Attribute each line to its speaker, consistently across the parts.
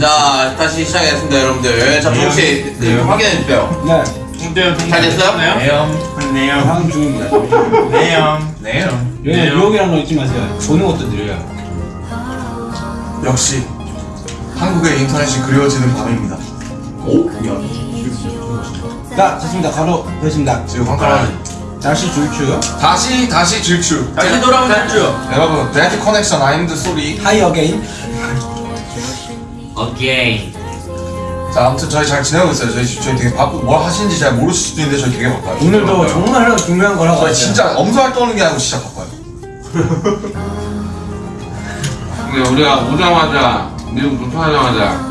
Speaker 1: 자 다시 시작했습니다 여러분들. 자 혹시 네, 확인해 주세요.
Speaker 2: 네?
Speaker 1: 잘 됐어요?
Speaker 3: 네요. 네요.
Speaker 2: 다음 중입니다.
Speaker 3: 네요.
Speaker 2: 유혹이라는 거 잊지 마세요. 보는 것도 느려요?
Speaker 4: 역시 한국의 인터넷이 그리워지는 밤입니다.
Speaker 2: 자 좋습니다. 바로 되겠습니다.
Speaker 4: 지금 황가람
Speaker 2: 다시 줄추
Speaker 4: 다시 다시 질주.
Speaker 1: 다시 돌아오면 됐죠
Speaker 4: 여러분 데이트 커넥션 아임드 소리.
Speaker 2: 하이 어게인
Speaker 3: 오케이.
Speaker 4: 자 아무튼 저희 잘 지내고 있어요. 저희 저희 되게 바쁘 뭘 하시는지 잘 모르실 수도 있는데 저희 되게 바빠요.
Speaker 2: 오늘도 정말 중요한 걸 하고
Speaker 4: 저희 진짜 엄살 떠는 게 아니고 진짜 바빠요.
Speaker 5: 근데 우리가 오자마자 미국 도착하자마자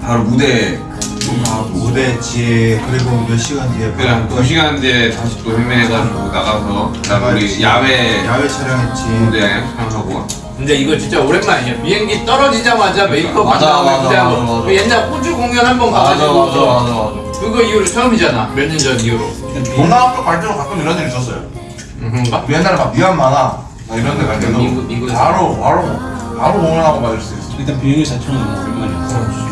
Speaker 5: 바로 무대에
Speaker 6: 무대 뒤에 그리고 몇 시간 뒤에
Speaker 5: 그냥 또두 시간 뒤에 다시 또 헤매가지고 나가서 그다음 우리 야외
Speaker 6: 야외 촬영했지
Speaker 5: 무대 촬영하고
Speaker 3: 근데 이거 진짜 오랜만이야. 비행기 떨어지자마자 메이크업 한
Speaker 4: 맞아,
Speaker 3: 다음에
Speaker 4: 맞아,
Speaker 3: 무대하고
Speaker 4: 맞아, 맞아.
Speaker 3: 그 옛날 호주 공연 한 번 가가지고
Speaker 4: 맞아 맞아 맞아.
Speaker 3: 그거 이후로 처음이잖아. 몇 년 전 이후로.
Speaker 4: 동남아쪽 갈 때도 가끔 이런 일 있었어요.
Speaker 3: 음?
Speaker 4: 옛날에 막 미얀마나 막 이런 데 갈 때도
Speaker 3: 미국- 미국에서.
Speaker 4: 바로 바로 바로 공연하고 맞을 수 있어.
Speaker 2: 일단 비행기 자체는 너무 오랜만이었어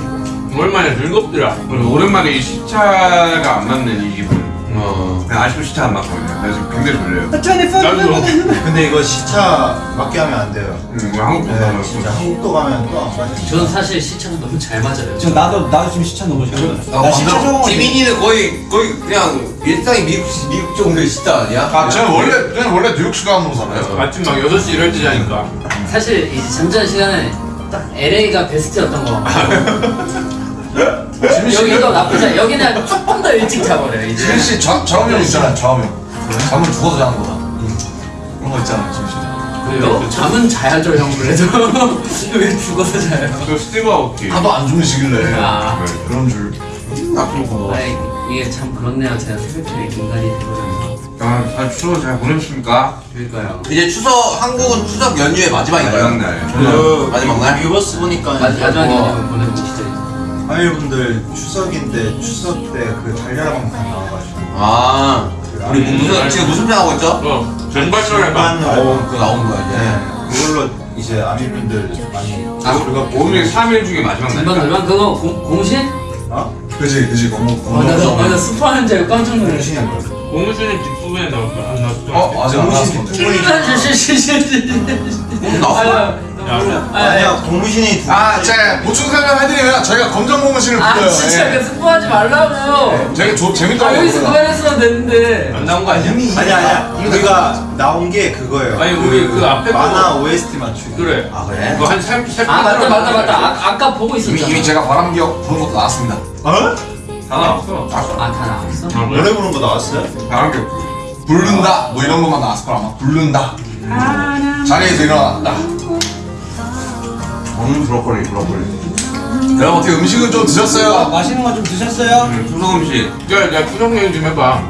Speaker 3: 오랜만에 즐겁더라.
Speaker 5: 그리고 오랜만에 이 시차가 안 맞는 이 기분
Speaker 3: 어.
Speaker 5: 아직도 시차 안 맞거든요 나 지금 굉장히 졸려요.
Speaker 3: 나도.
Speaker 6: 근데 이거 시차 맞게 하면 안 돼요.
Speaker 5: 음, 이거 한국
Speaker 6: 네
Speaker 5: 가서
Speaker 6: 진짜 한국도 가면 또 안 맞지
Speaker 7: 저는 사실 시차가 너무 잘 맞아요.
Speaker 2: 지금 나도 나도 지금 시차 너무 싫어
Speaker 1: 아,
Speaker 2: 나 시차 적응
Speaker 1: 지민이는 거의 거의 그냥 일상이 미국 미국 정도의 시대 아니야?
Speaker 4: 아 저는 원래 저는 원래 뉴욕 시간으로 살아요.
Speaker 3: 아침 막 6시 이럴 때 자니까.
Speaker 7: 사실 이제 잠자는 시간에 딱 LA가 베스트였던 거 같고 여기도 나쁘지 않아. 여기는 조금 더 일찍 자버려요 이제.
Speaker 4: 지민 씨 좌, 좌우명 있잖아요 좌우명. 잠을 죽어서 자는 거다. 그런 거 있잖아요 지민 씨.
Speaker 7: 그래요? 잠은 자야죠 형 그래도 왜 죽어서 자요?
Speaker 5: 그 스티브 아웃키
Speaker 4: 하도 안 주무시길래
Speaker 7: 아.
Speaker 4: 그런 줄. 나쁜 거.
Speaker 7: 아이, 이게 참 그렇네요 제가 새벽에 인간이 되거든요
Speaker 5: 아, 잘 추워 잘 보내셨습니까?
Speaker 7: 그러니까요
Speaker 1: 이제 추석 한국은 추석 연휴의 마지막인가요?
Speaker 5: 마지막 날.
Speaker 6: 그
Speaker 1: 마지막 날?
Speaker 6: 유버스 보니까
Speaker 7: 마- 마지막에
Speaker 6: 뭐
Speaker 7: 보내고 시죠
Speaker 6: 하이분들 추석인데 추석 때 그 달려라 방송 나와가지고
Speaker 1: 아 우리 무슨 지금 무슨 편 하고 있죠?
Speaker 3: 어. 전발전을.
Speaker 1: 어 그거 나오는 거야 이제
Speaker 6: 네 그걸로 이제 아미분들 많이
Speaker 5: 아, 오늘 3일 중에 마지막 날.
Speaker 7: 얼마 그거 공, 공신?
Speaker 6: 어?
Speaker 4: 그지 그지
Speaker 7: 나, 나 스포하는 줄 알고 깜짝 놀랐어
Speaker 6: 정신이 거
Speaker 3: 공무수님 뒷부분에 나왔어. 안 나왔어.
Speaker 4: 어 아직 안 나왔어.
Speaker 6: 아니야 고무신이
Speaker 4: 두아 제가 보충 설명해드리면 저희가 검정 고무신을
Speaker 7: 아
Speaker 4: 붙여요.
Speaker 7: 진짜
Speaker 4: 예.
Speaker 7: 그 스포하지 말라고요
Speaker 4: 되게
Speaker 7: 좋아
Speaker 4: 재밌더라고요.
Speaker 7: 여기서
Speaker 4: 그거가.
Speaker 7: 그만했으면 됐는데
Speaker 3: 안 나온 거 아니야?
Speaker 6: 아니야 아니야 우리가 나온 게 그거예요
Speaker 3: 아니, 우리 그 앞에
Speaker 6: 만화 OST 맞추기
Speaker 3: 그래.
Speaker 1: 아 그래?
Speaker 3: 그거 한 3, 3,
Speaker 7: 아 맞다 맞다 맞다 아, 아까 보고
Speaker 4: 이미
Speaker 7: 있었잖아
Speaker 4: 이미 제가 바람 기억 부른 것도 나왔습니다.
Speaker 6: 어?
Speaker 3: 다 나왔어.
Speaker 7: 아 다 나왔어?
Speaker 3: 아?
Speaker 6: 노래 부른 거 나왔어요?
Speaker 4: 바람 기억 부른다 뭐 이런 것만 나왔을 거라 아마 부른다 자리에서 일어났다. 음 브로콜리 브로콜리. 여러분 어떻게 음식은 좀
Speaker 2: 아,
Speaker 4: 드셨어요?
Speaker 2: 맛있는 거 좀 드셨어요?
Speaker 5: 음, 추석 음식.
Speaker 3: 야, 야, 추석 얘기 좀 해봐.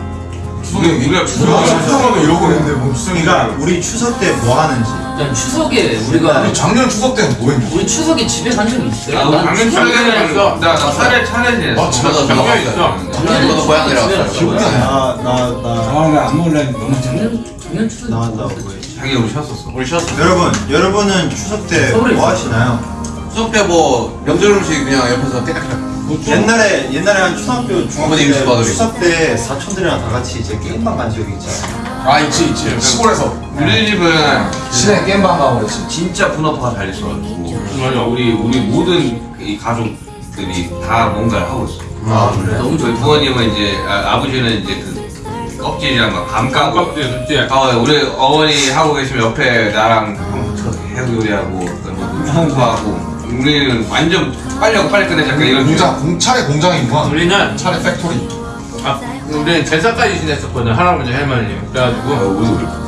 Speaker 4: 추석에
Speaker 5: 우리가
Speaker 4: 추석 추석하면 이러고 있는데 뭐 추석이가
Speaker 6: 그러니까 우리 추석 때 뭐 하는지
Speaker 7: 야 추석에 우리가
Speaker 4: 아니 작년 추석 때는 뭐 했냐?
Speaker 7: 우리 추석에 집에 간 적이 있어요?
Speaker 5: 아,
Speaker 7: 난
Speaker 5: 작년
Speaker 7: 추석에
Speaker 5: 차례
Speaker 3: 했어.
Speaker 5: 나, 나 차례 차례.
Speaker 4: 아, 진짜?
Speaker 1: 저도
Speaker 3: 작년 있어.
Speaker 1: 작년에 저도 고향이라
Speaker 4: 기억이 안 나.
Speaker 6: 나나나
Speaker 2: 아, 나안 먹을래 너무
Speaker 7: 작년 작년
Speaker 6: 뭐왜
Speaker 5: 자기 우리 쉬었었어.
Speaker 1: 우리 쉬었어
Speaker 6: 여러분 여러분은 추석 때뭐
Speaker 7: 있어.
Speaker 6: 하시나요?
Speaker 1: 추석 때 뭐 명절 음식 그냥 옆에서 깨끗하게
Speaker 6: 옛날에 옛날에 한 초등학교 중학교 때 추석 때 사촌들이랑 다 같이 이제 게임방 간 적이 있잖아요.
Speaker 4: 아 있지 있지 시골에서
Speaker 5: 우리 집은
Speaker 4: 시내 게임방 가고 그랬지.
Speaker 5: 진짜 분업화가 잘 있어가지고 맞아 우리 우리 모든 이 가족들이 다 뭔가를 하고 있어.
Speaker 1: 아 그래?
Speaker 7: 너무
Speaker 5: 저희 부모님은 이제 아, 아버지는 이제 그 껍질이랑 막 감까고
Speaker 3: 깜깜지 진짜.
Speaker 5: 아, 우리 어머니 하고 계시면 옆에 나랑 해구 요리하고 뭐 청소하고 우리는 완전 빨리 하고 빨리 끝내자 약간 이런
Speaker 4: 공장 공차례 공장이구만.
Speaker 3: 우리는
Speaker 4: 차례 factory.
Speaker 3: 아, 우리는 제사까지 지냈었거든 할아버지 할머니 그래가지고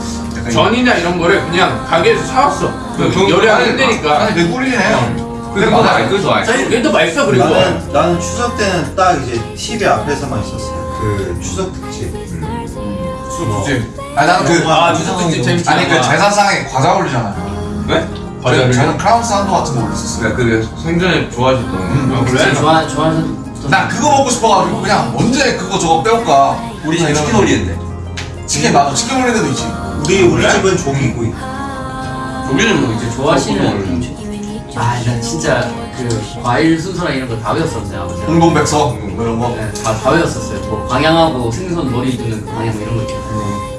Speaker 3: 전이나 이런 거를 그냥 가게에서 사왔어 그 요리하기
Speaker 5: 아니,
Speaker 3: 힘드니까
Speaker 4: 아니 해요.
Speaker 5: 그게 더 나아 그게 더 나아
Speaker 3: 사실 그게 더 맛있어 그리고
Speaker 6: 나는 나는 추석 때는 딱 이제 TV 앞에서만 있었어요. 그 추석 특집.
Speaker 4: 그치. 아니 나는
Speaker 3: 그아 추석 특집 재밌지
Speaker 4: 아니 그 제사상에 과자 올리잖아요.
Speaker 5: 왜?
Speaker 3: 과자를?
Speaker 4: 저는 크라운 산도 같은 거 올렸었어요.
Speaker 5: 그러니까 그 생전에 좋아하셨던
Speaker 4: 음,
Speaker 3: 아, 그래?
Speaker 7: 진짜 좋아 좋아하는
Speaker 4: 난 그거 먹고 싶어가지고 그냥 언제 그거 저거 빼올까.
Speaker 1: 우리 집에 치킨 올리는데
Speaker 4: 치킨 나도 치킨 올리는 데도 있지.
Speaker 6: 우리 우리 집은 조기구이.
Speaker 7: 우리는 뭐 이제 좋아하시는 아, 나 진짜 그 과일 순서랑 이런 거 다 외웠었어요, 아버지랑.
Speaker 4: 홍동백서 뭐 이런 거.
Speaker 7: 네, 다, 다 외웠었어요. 뭐 방향하고 생선 머리 두는 그 방향 이런 거 있죠.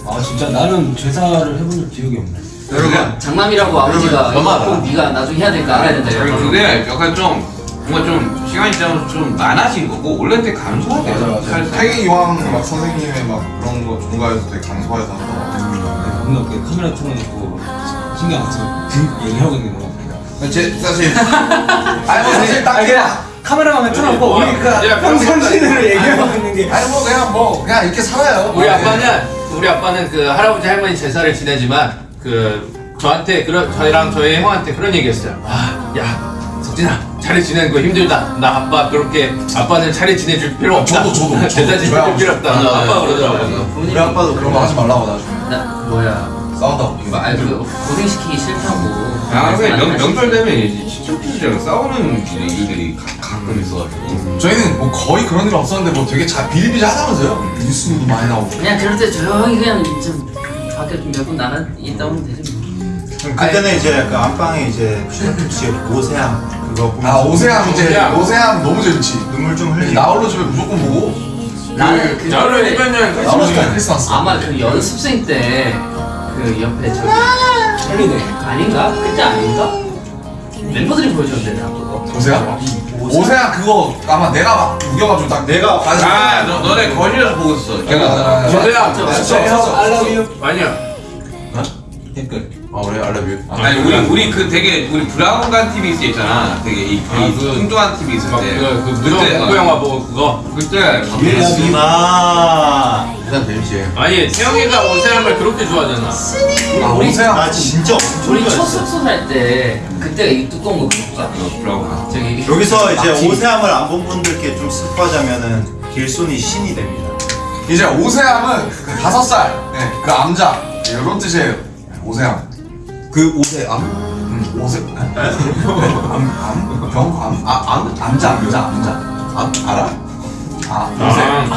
Speaker 2: 아 진짜 나는 제사를 해본 적 기억이 없네.
Speaker 7: 여러분 장남이라고 아버지가 꼭 네가 나중에 해야 될까 알아야 된다. 이러고.
Speaker 5: 그게 약간 좀 뭔가 좀 시간이 지나면서 좀 많아진 거고 원래 되게 감소하대요.
Speaker 4: 태기 이왕 막 선생님의 막 그런 거 종가에서 되게 강소해서
Speaker 2: 뭔가 그 카메라 틀어놓고 신경 안 쓰고 그 얘기하고 있는 거.
Speaker 1: 제 사실
Speaker 4: 아니 뭐 사실 딱
Speaker 2: 그냥 카메라만 틀어놓고 우리 그
Speaker 3: 야,
Speaker 2: 평상시대로 얘기하고 있는 게.
Speaker 4: 아니 뭐 그냥 뭐 그냥 이렇게 살아요.
Speaker 3: 우리 아빠는 우리 아빠는 그 할아버지 할머니 제사를 지내지만 그 저한테 그런 저희랑 저희 형한테 그런 얘기했어요. 아, 야 석진아 차례 지내는 거 힘들다. 나 아빠 그렇게 아빠는 차례 지내줄 필요 없다.
Speaker 4: 저도, 저도, 저도.
Speaker 3: 제사 지내줄. 필요 없다.
Speaker 1: 맞아,
Speaker 3: 아빠. 그러더라고요.
Speaker 6: 우리 아빠도
Speaker 4: 그런 거 하지 말라고 나중에
Speaker 7: 나 뭐야?
Speaker 4: 싸운다고.
Speaker 7: 이거 알그 고생시키기 싫다고.
Speaker 5: 아, 근데 명, 명절 되면 이제 친척들이랑 싸우는 일들이 가, 가끔 있어가지고.
Speaker 4: 저희는 뭐 거의 그런 일 없었는데 뭐 되게 잘 비리비리 하다면서요? 뉴스도 많이 나오고.
Speaker 7: 그냥 그럴 때 조용히 그냥 좀 밖에 좀 몇 분 나가 있다 오면 되지 뭐.
Speaker 6: 그때는 이제 그 안방에 이제 슈퍼치 오세암 그거 보면서
Speaker 4: 아 오세암 이제
Speaker 3: 오세암.
Speaker 4: 너무 재밌지.
Speaker 6: 눈물 좀 흘리고
Speaker 4: 나홀로 집에 무조건 보고.
Speaker 7: 나는 그
Speaker 3: 저를
Speaker 7: 노래
Speaker 3: 해변여행
Speaker 4: 나홀로
Speaker 3: 가시면
Speaker 4: 집에 크리스마스.
Speaker 7: 아마 그 연습생 때 그 옆에 저기
Speaker 2: 헬리네.
Speaker 7: 아닌가? 그때 아닌가? 멤버들이 보여줬는데 나 그거.
Speaker 4: 오세암? 오세암 그거 아마 내가 막 우겨가지고 딱
Speaker 6: 내가
Speaker 5: 아, 너, 너네 거실에서 보고 있어.
Speaker 4: 아,
Speaker 5: 걔가.
Speaker 3: 저도야.
Speaker 7: 진짜
Speaker 2: 형, I love you.
Speaker 3: 아니야.
Speaker 2: 댓글.
Speaker 1: 아 그래 알라뷰
Speaker 5: 아니 우리 우리 그 되게 우리 브라운관 TV 있잖아. 되게 이,
Speaker 3: 아,
Speaker 5: 이
Speaker 3: 그-
Speaker 5: 뚱뚱한 TV 있을
Speaker 3: 막
Speaker 5: 때.
Speaker 3: 그, 그 무서운
Speaker 5: 그때,
Speaker 3: 공포
Speaker 5: 어,
Speaker 3: 영화 보고 그거.
Speaker 5: 그때
Speaker 6: 예수나
Speaker 1: 일단 재밌지
Speaker 3: 아니 태영이가 오세암을 그렇게 좋아하잖아.
Speaker 4: 아
Speaker 7: 우리-
Speaker 4: 오세암.
Speaker 6: 나 진짜 엄청
Speaker 7: 우리 첫
Speaker 6: 좋아했어
Speaker 7: 숙소 살 때 그때가 이 두꺼운 거 볼까?
Speaker 5: 브라운관.
Speaker 7: 저기
Speaker 6: 여기서 이제. 오세암을 안 본 분들께 좀 스포하자면은 길손이 신이 됩니다
Speaker 4: 이제 오세암은 그 다섯 살. 네, 그 암자. 이런 뜻이에요. 오세암.
Speaker 1: 그 옷에 암?
Speaker 4: 음, 오세. 암, 암, 병, 암, 아, 암, 암자, 암자, 암자.
Speaker 1: 암? 알아?
Speaker 4: 아, 오세.
Speaker 3: 아,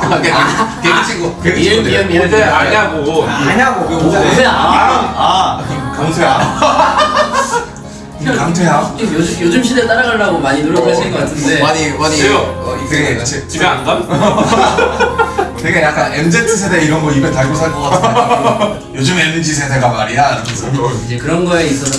Speaker 1: 아 개그 친구 개그
Speaker 7: 미연
Speaker 1: 친구들
Speaker 7: 미연
Speaker 3: 오세 아냐고.
Speaker 2: 아냐고.
Speaker 7: 오세
Speaker 6: 아아
Speaker 4: 강태야. 강태야.
Speaker 7: 요즘 요즘 시대 따라가려고 많이 노력하시는 것 같은데
Speaker 1: 많이 많이. 어,
Speaker 4: 되게, 제-
Speaker 3: 집에 안 가?
Speaker 4: 되게 약간 MZ 세대 이런 거 입에 달고 살 것 같은데. 요즘 MZ 세대가 말이야.
Speaker 7: 이제 그런 거에 있어서